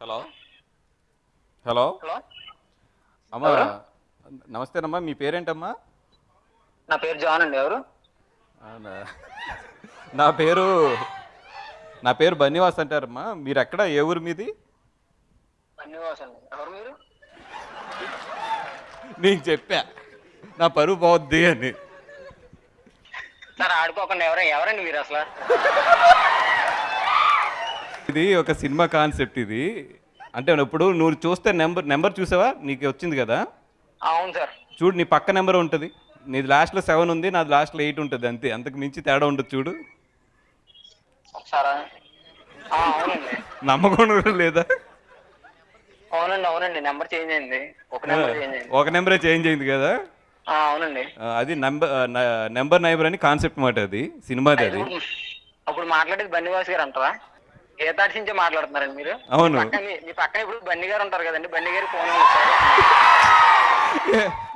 Hello? Hello? అమ్మా నమస్తేనమ్మా మీ పేరేంటమ్మా? నా పేరు జాన్ అండి ఎవరు? నా పేరు నా పేరు బన్నివాస్ అంటారమ్మా. మీరు ఎక్కడ ఏ ఊరు మీది? బన్నివాస్ అండి. ఎవరు మీరు? నీకు చెప్పా. నా పరువు పోద్ది అని. సార్ ఆడుకోకుండా ఎవరు ఎవరండి మీరు అసలు? ఇది ఒక సినిమా కాన్సెప్ట్ ఇది. అంటే ఇప్పుడు నువ్వు చూస్తే నెంబర్ నెంబర్ చూసావా? నీకు వచ్చింది కదా? అవును సార్. చూడు నీ పక్క నెంబర్ ఉంటుంది. నీది లాస్ట్లో సెవెన్ ఉంది నాది లాస్ట్లో ఎయిట్ ఉంటుంది అంతే. అంతకు మించి తేడా ఉండదు చూడు. నమ్మకం లేదా? అవునండి అవునండి. నెంబర్ చేంజ్ అయింది. ఒక నెంబర్ చేంజ్ అయింది. ఒక నెంబరే చేంజ్ అయింది కదా? అవునండి. అది నెంబర్ నెంబర్ నైబర్ అని కాన్సెప్ట్ మాట అది. సినిమాది అది. అప్పుడు మాట్లాడేది బన్నివాస్ గారు అంటారా? గీతాడి నుంచే మాట్లాడుతున్నారండి మీరు. అవును. మీ- మీ పక్కన ఇప్పుడు బండి గారు ఉంటారు కదండి. బండి గారు ఫోన్